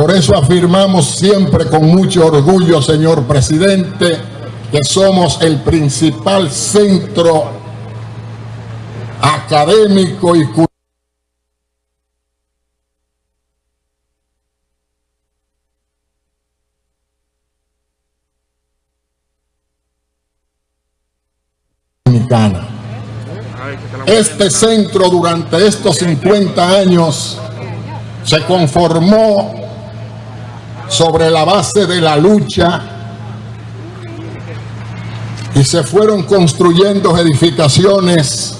Por eso afirmamos siempre con mucho orgullo, señor presidente, que somos el principal centro académico y cultural Este centro durante estos 50 años se conformó sobre la base de la lucha y se fueron construyendo edificaciones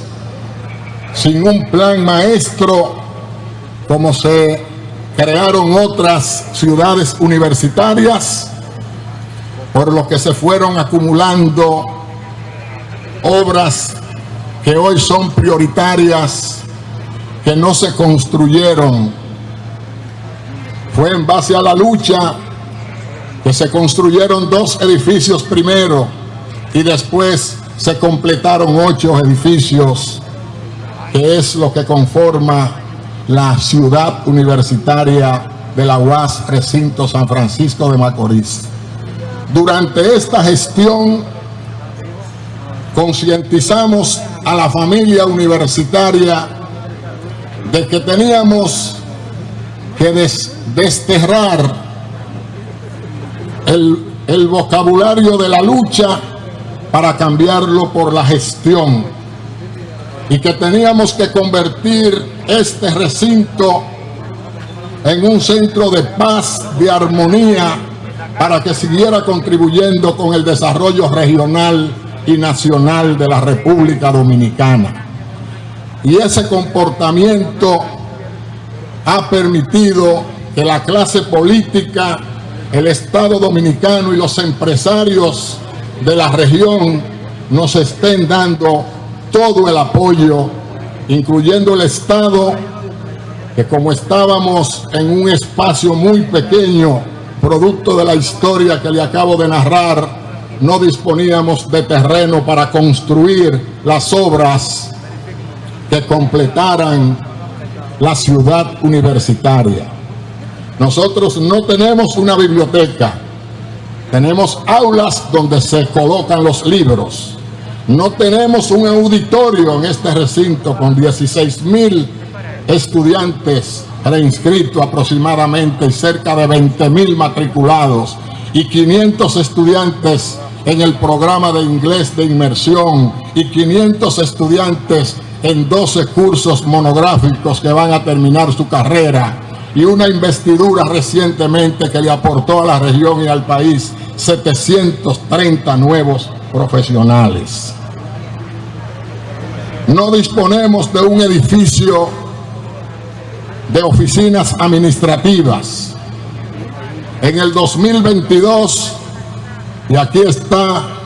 sin un plan maestro como se crearon otras ciudades universitarias por lo que se fueron acumulando obras que hoy son prioritarias que no se construyeron. Fue en base a la lucha que se construyeron dos edificios primero y después se completaron ocho edificios, que es lo que conforma la ciudad universitaria de la UAS Recinto San Francisco de Macorís. Durante esta gestión concientizamos a la familia universitaria de que teníamos que desterrar el, el vocabulario de la lucha para cambiarlo por la gestión y que teníamos que convertir este recinto en un centro de paz, de armonía, para que siguiera contribuyendo con el desarrollo regional y nacional de la República Dominicana. Y ese comportamiento ha permitido que la clase política, el Estado Dominicano y los empresarios de la región nos estén dando todo el apoyo, incluyendo el Estado, que como estábamos en un espacio muy pequeño, producto de la historia que le acabo de narrar, no disponíamos de terreno para construir las obras que completaran la ciudad universitaria. Nosotros no tenemos una biblioteca, tenemos aulas donde se colocan los libros. No tenemos un auditorio en este recinto con 16 mil estudiantes reinscritos aproximadamente y cerca de 20 mil matriculados y 500 estudiantes en el programa de inglés de inmersión y 500 estudiantes en 12 cursos monográficos que van a terminar su carrera y una investidura recientemente que le aportó a la región y al país 730 nuevos profesionales. No disponemos de un edificio de oficinas administrativas. En el 2022 y aquí está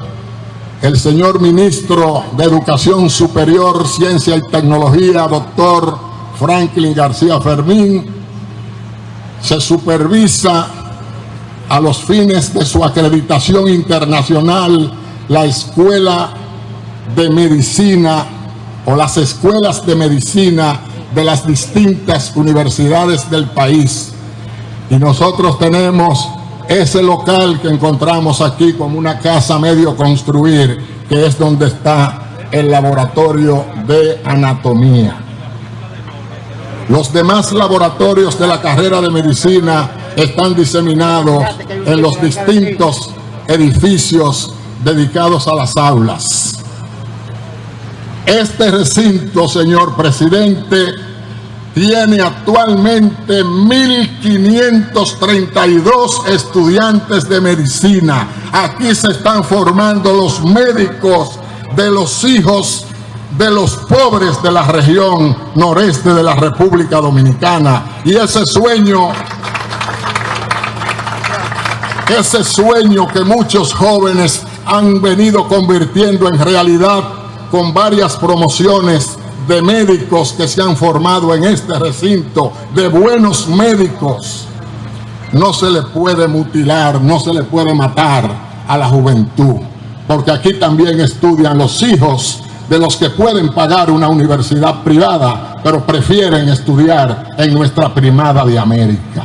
el señor ministro de Educación Superior, Ciencia y Tecnología, doctor Franklin García Fermín. Se supervisa a los fines de su acreditación internacional la Escuela de Medicina o las escuelas de medicina de las distintas universidades del país. Y nosotros tenemos ese local que encontramos aquí como una casa medio construir, que es donde está el laboratorio de anatomía. Los demás laboratorios de la carrera de medicina están diseminados en los distintos edificios dedicados a las aulas. Este recinto, señor presidente, tiene actualmente 1.532 estudiantes de medicina. Aquí se están formando los médicos de los hijos de los pobres de la región noreste de la República Dominicana. Y ese sueño, ese sueño que muchos jóvenes han venido convirtiendo en realidad con varias promociones de médicos que se han formado en este recinto, de buenos médicos. No se le puede mutilar, no se le puede matar a la juventud, porque aquí también estudian los hijos de los que pueden pagar una universidad privada, pero prefieren estudiar en nuestra primada de América.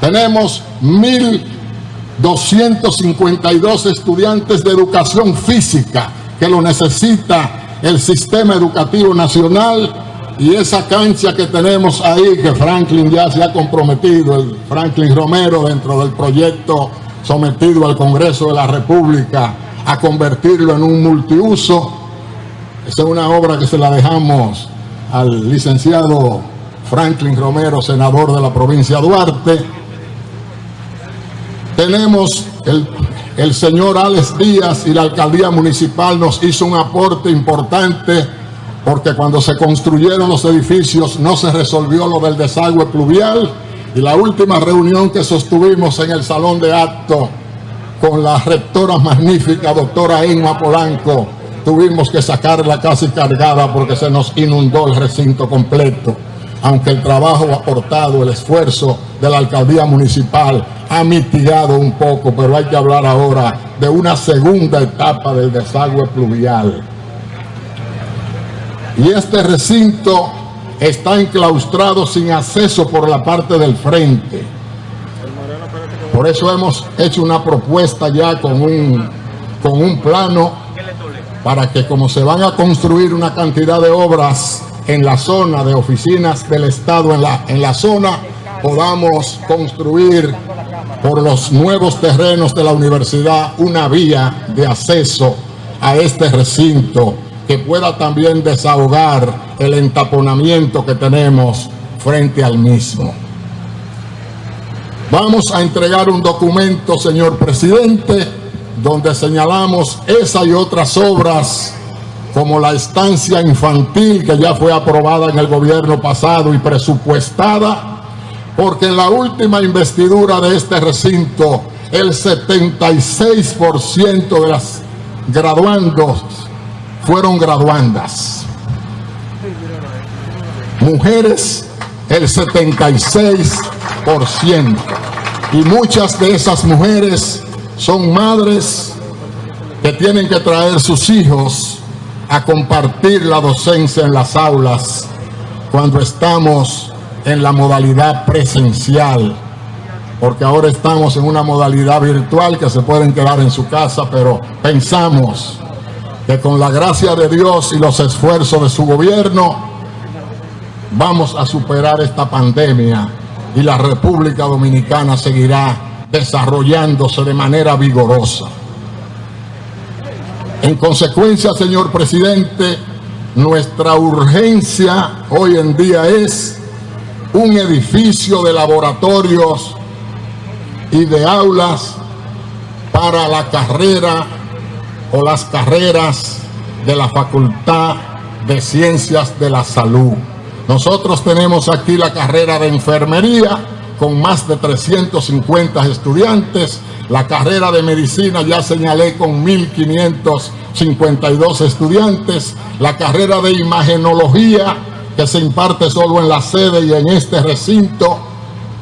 Tenemos 1.252 estudiantes de educación física que lo necesita el sistema educativo nacional y esa cancha que tenemos ahí, que Franklin ya se ha comprometido, el Franklin Romero dentro del proyecto sometido al Congreso de la República a convertirlo en un multiuso. Esa es una obra que se la dejamos al licenciado Franklin Romero, senador de la provincia de Duarte. Tenemos el, el señor Alex Díaz y la alcaldía municipal nos hizo un aporte importante porque cuando se construyeron los edificios no se resolvió lo del desagüe pluvial y la última reunión que sostuvimos en el salón de acto con la rectora magnífica doctora Emma Polanco tuvimos que sacarla casi cargada porque se nos inundó el recinto completo aunque el trabajo aportado, el esfuerzo de la alcaldía municipal ha mitigado un poco, pero hay que hablar ahora de una segunda etapa del desagüe pluvial. Y este recinto está enclaustrado sin acceso por la parte del frente. Por eso hemos hecho una propuesta ya con un, con un plano para que como se van a construir una cantidad de obras en la zona de oficinas del Estado, en la, en la zona, podamos construir por los nuevos terrenos de la universidad una vía de acceso a este recinto que pueda también desahogar el entaponamiento que tenemos frente al mismo. Vamos a entregar un documento, señor presidente, donde señalamos esa y otras obras como la estancia infantil que ya fue aprobada en el gobierno pasado y presupuestada, porque en la última investidura de este recinto, el 76% de las graduandos fueron graduandas. Mujeres, el 76%. Y muchas de esas mujeres son madres que tienen que traer sus hijos a compartir la docencia en las aulas cuando estamos en la modalidad presencial, porque ahora estamos en una modalidad virtual que se pueden quedar en su casa, pero pensamos que con la gracia de Dios y los esfuerzos de su gobierno vamos a superar esta pandemia y la República Dominicana seguirá desarrollándose de manera vigorosa. En consecuencia, señor presidente, nuestra urgencia hoy en día es un edificio de laboratorios y de aulas para la carrera o las carreras de la Facultad de Ciencias de la Salud. Nosotros tenemos aquí la carrera de enfermería con más de 350 estudiantes. La carrera de medicina ya señalé con 1.552 estudiantes. La carrera de imagenología que se imparte solo en la sede y en este recinto.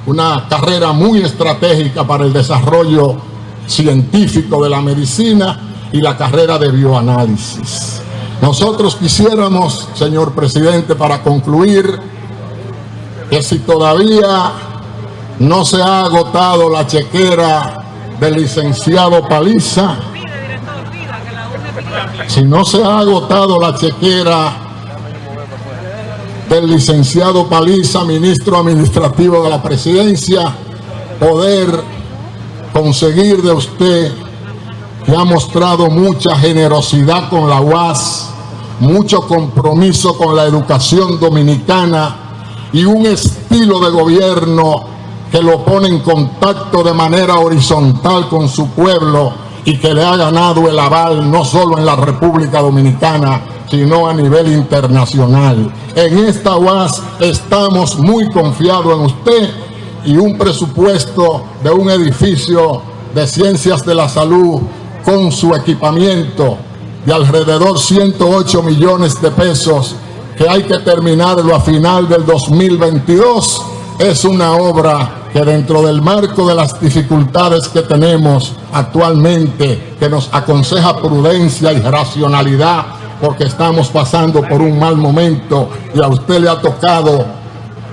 Una carrera muy estratégica para el desarrollo científico de la medicina y la carrera de bioanálisis. Nosotros quisiéramos, señor presidente, para concluir, que si todavía no se ha agotado la chequera del licenciado Paliza, si no se ha agotado la chequera del licenciado Paliza, ministro administrativo de la presidencia, poder conseguir de usted que ha mostrado mucha generosidad con la UAS, mucho compromiso con la educación dominicana y un estilo de gobierno que lo pone en contacto de manera horizontal con su pueblo y que le ha ganado el aval no solo en la República Dominicana, sino a nivel internacional. En esta UAS estamos muy confiados en usted y un presupuesto de un edificio de ciencias de la salud con su equipamiento de alrededor 108 millones de pesos que hay que terminarlo a final del 2022 es una obra que dentro del marco de las dificultades que tenemos actualmente, que nos aconseja prudencia y racionalidad, porque estamos pasando por un mal momento y a usted le ha tocado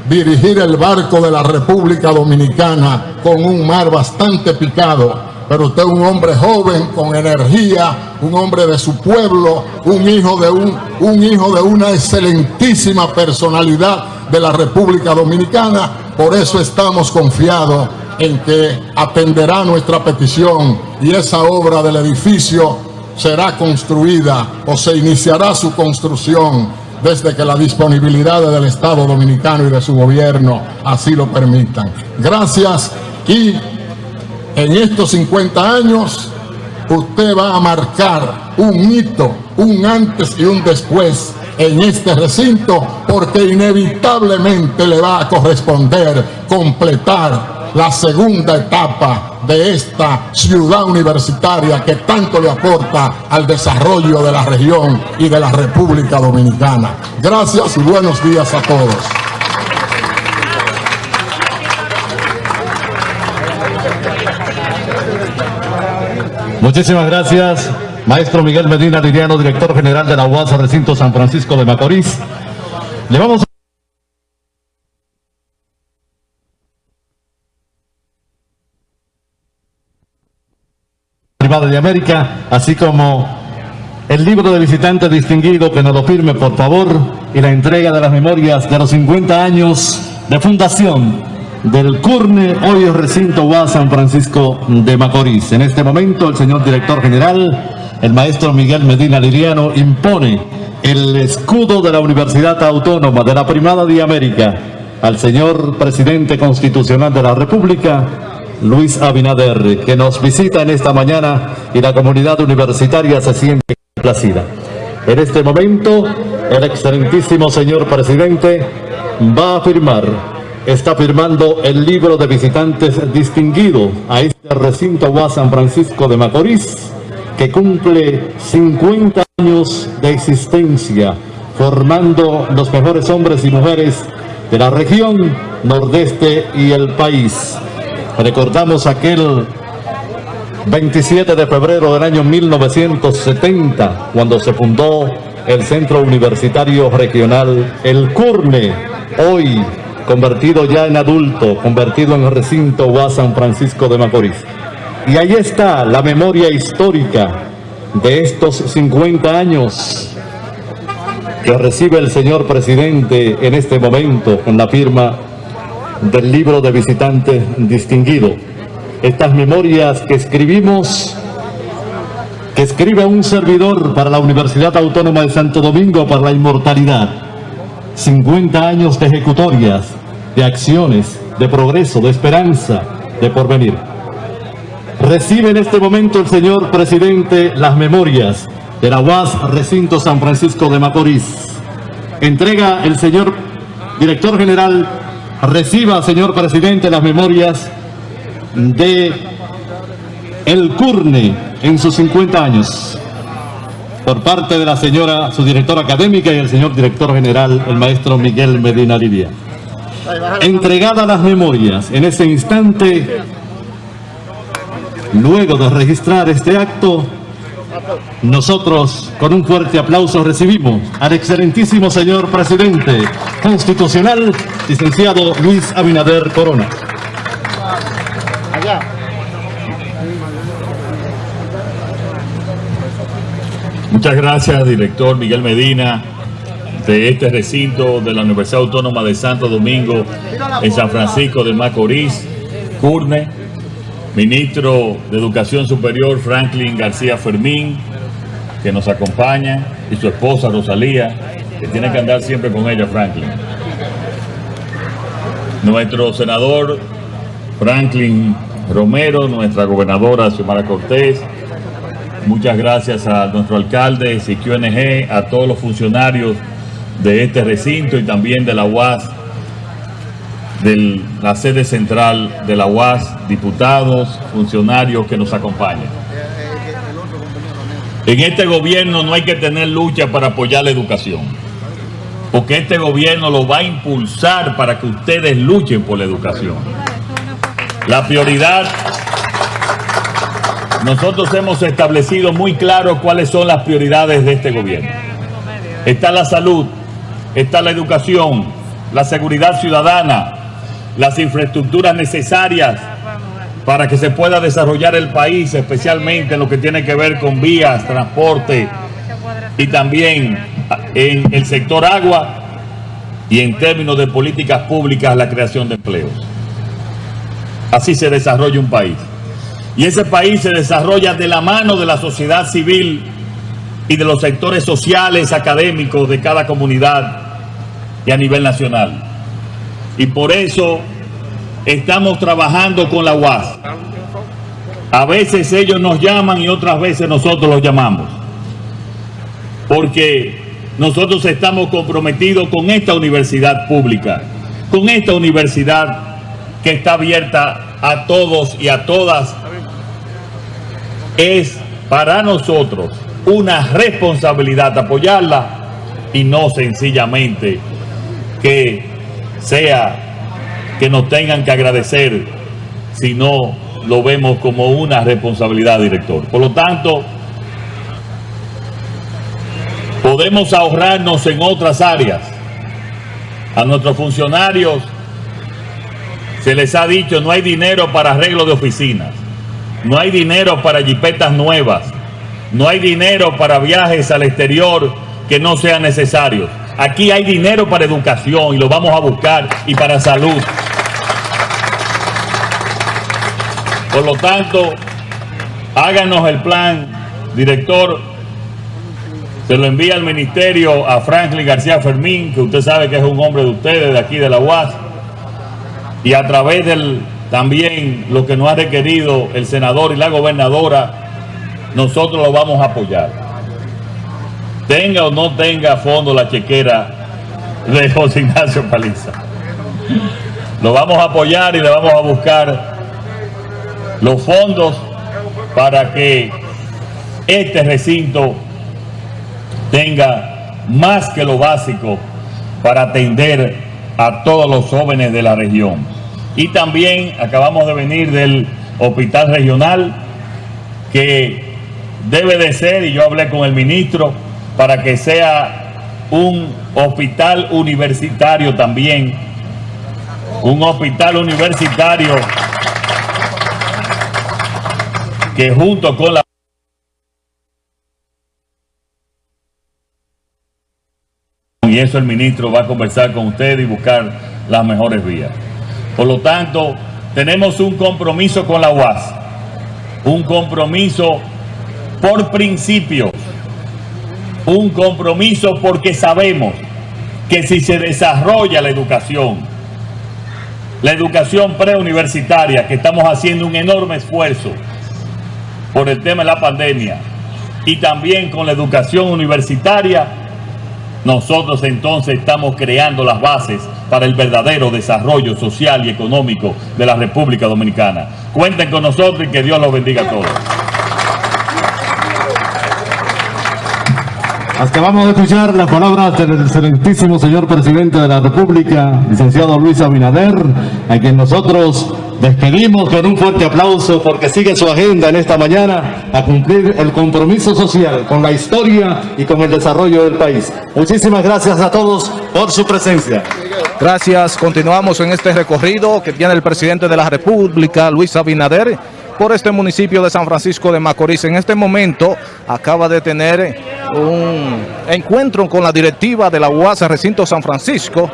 dirigir el barco de la República Dominicana con un mar bastante picado. Pero usted es un hombre joven, con energía, un hombre de su pueblo, un hijo de, un, un hijo de una excelentísima personalidad de la República Dominicana. Por eso estamos confiados en que atenderá nuestra petición y esa obra del edificio será construida o se iniciará su construcción desde que la disponibilidad del Estado Dominicano y de su gobierno así lo permitan. Gracias y en estos 50 años usted va a marcar un hito, un antes y un después en este recinto porque inevitablemente le va a corresponder completar la segunda etapa de esta ciudad universitaria que tanto le aporta al desarrollo de la región y de la República Dominicana. Gracias y buenos días a todos. Muchísimas gracias, maestro Miguel Medina Liriano, director general de la UAS Recinto San Francisco de Macorís. Le vamos a... Privada de América, así como el libro de visitante distinguido que nos lo firme por favor y la entrega de las memorias de los 50 años de fundación del CURNE, hoy recinto UAS San Francisco de Macorís. En este momento el señor director general, el maestro Miguel Medina Liriano, impone el escudo de la Universidad Autónoma de la Primada de América al señor presidente constitucional de la República, Luis Abinader, que nos visita en esta mañana y la comunidad universitaria se siente complacida. En este momento, el excelentísimo señor presidente va a firmar está firmando el libro de visitantes distinguido a este recinto UAS San Francisco de Macorís, que cumple 50 años de existencia, formando los mejores hombres y mujeres de la región nordeste y el país. Recordamos aquel 27 de febrero del año 1970, cuando se fundó el Centro Universitario Regional El Curne, hoy convertido ya en adulto, convertido en recinto UAS San Francisco de Macorís. Y ahí está la memoria histórica de estos 50 años que recibe el señor presidente en este momento con la firma del libro de visitante distinguido. Estas memorias que escribimos, que escribe un servidor para la Universidad Autónoma de Santo Domingo para la inmortalidad 50 años de ejecutorias, de acciones, de progreso, de esperanza, de porvenir. Recibe en este momento el señor presidente las memorias de la UAS Recinto San Francisco de Macorís. Entrega el señor director general, reciba, señor presidente, las memorias de el CURNE en sus 50 años por parte de la señora, su directora académica y el señor director general, el maestro Miguel Medina Lidia. Entregada las memorias en ese instante, luego de registrar este acto, nosotros con un fuerte aplauso recibimos al excelentísimo señor presidente constitucional, licenciado Luis Abinader Corona. Muchas gracias, director Miguel Medina, de este recinto de la Universidad Autónoma de Santo Domingo en San Francisco de Macorís, CURNE, ministro de Educación Superior Franklin García Fermín, que nos acompaña, y su esposa Rosalía, que tiene que andar siempre con ella, Franklin. Nuestro senador Franklin Romero, nuestra gobernadora Xiomara Cortés, Muchas gracias a nuestro alcalde, CQNG, a todos los funcionarios de este recinto y también de la UAS, de la sede central de la UAS, diputados, funcionarios que nos acompañan. En este gobierno no hay que tener lucha para apoyar la educación, porque este gobierno lo va a impulsar para que ustedes luchen por la educación. La prioridad nosotros hemos establecido muy claro cuáles son las prioridades de este gobierno. Está la salud, está la educación, la seguridad ciudadana, las infraestructuras necesarias para que se pueda desarrollar el país, especialmente en lo que tiene que ver con vías, transporte y también en el sector agua y en términos de políticas públicas la creación de empleos. Así se desarrolla un país. Y ese país se desarrolla de la mano de la sociedad civil y de los sectores sociales, académicos de cada comunidad y a nivel nacional. Y por eso estamos trabajando con la UAS. A veces ellos nos llaman y otras veces nosotros los llamamos. Porque nosotros estamos comprometidos con esta universidad pública, con esta universidad que está abierta a todos y a todas. Es para nosotros una responsabilidad apoyarla y no sencillamente que sea que nos tengan que agradecer si no lo vemos como una responsabilidad, director. Por lo tanto, podemos ahorrarnos en otras áreas. A nuestros funcionarios se les ha dicho no hay dinero para arreglo de oficinas, no hay dinero para jipetas nuevas, no hay dinero para viajes al exterior que no sean necesarios. Aquí hay dinero para educación y lo vamos a buscar y para salud. Por lo tanto, háganos el plan, director. Se lo envía al ministerio a Franklin García Fermín, que usted sabe que es un hombre de ustedes, de aquí de la UAS. Y a través del también lo que nos ha requerido el senador y la gobernadora, nosotros lo vamos a apoyar. Tenga o no tenga fondo la chequera de José Ignacio Paliza. Lo vamos a apoyar y le vamos a buscar los fondos para que este recinto tenga más que lo básico para atender a todos los jóvenes de la región. Y también acabamos de venir del hospital regional que debe de ser, y yo hablé con el ministro, para que sea un hospital universitario también, un hospital universitario que junto con la y eso el ministro va a conversar con usted y buscar las mejores vías. Por lo tanto, tenemos un compromiso con la UAS, un compromiso por principios, un compromiso porque sabemos que si se desarrolla la educación, la educación preuniversitaria, que estamos haciendo un enorme esfuerzo, por el tema de la pandemia y también con la educación universitaria, nosotros entonces estamos creando las bases para el verdadero desarrollo social y económico de la República Dominicana. Cuenten con nosotros y que Dios los bendiga a todos. Acabamos de escuchar las palabras del excelentísimo señor presidente de la República, licenciado Luis Abinader, a quien nosotros despedimos con un fuerte aplauso porque sigue su agenda en esta mañana a cumplir el compromiso social con la historia y con el desarrollo del país. Muchísimas gracias a todos por su presencia. Gracias. Continuamos en este recorrido que tiene el presidente de la República, Luis Abinader, por este municipio de San Francisco de Macorís. En este momento acaba de tener un encuentro con la directiva de la UAS Recinto San Francisco,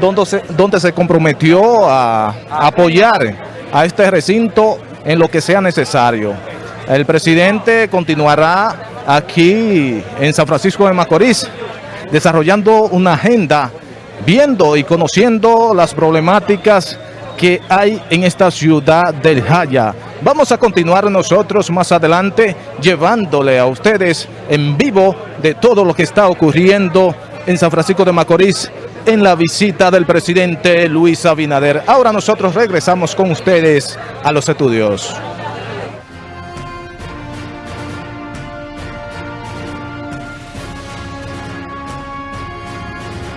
donde se, donde se comprometió a apoyar a este recinto en lo que sea necesario. El presidente continuará aquí en San Francisco de Macorís desarrollando una agenda, viendo y conociendo las problemáticas que hay en esta ciudad del Jaya. Vamos a continuar nosotros más adelante llevándole a ustedes en vivo de todo lo que está ocurriendo en San Francisco de Macorís en la visita del presidente Luis Abinader. Ahora nosotros regresamos con ustedes a los estudios.